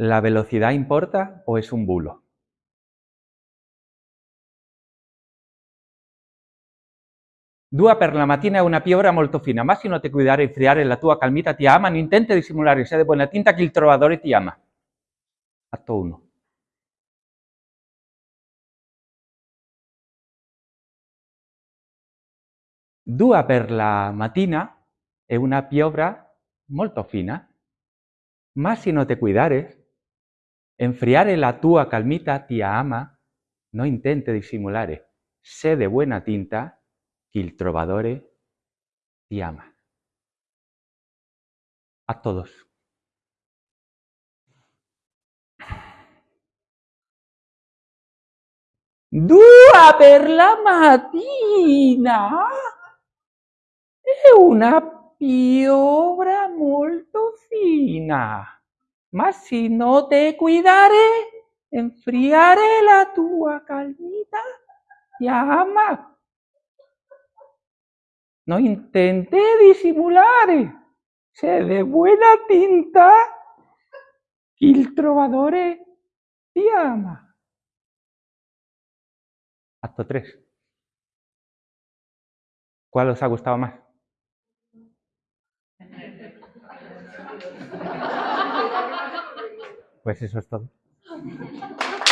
¿La velocidad importa o es un bulo? Dua per la mattina è una piovra molto fina, ma se non ti cuidare e friare la tua calmita ti ama, non intenta dissimulare, sei di buona tinta che il trovatore ti ama. Atto 1. Dua per la mattina è una piovra molto fina, ma se non ti cuidare, enfriare la tua calmita ti ama, no intente dissimulare, sé de buena tinta que il trovadore ti ama. A todos. Dua per la mattina è una piovra molto fina, ma se non te cuidare, enfriare la tua calmita ti ama. No intente dissimulare, sé de buena tinta il trovadore ti ama. Acto 3. ¿Cuál os ha gustado más? Pues eso es todo.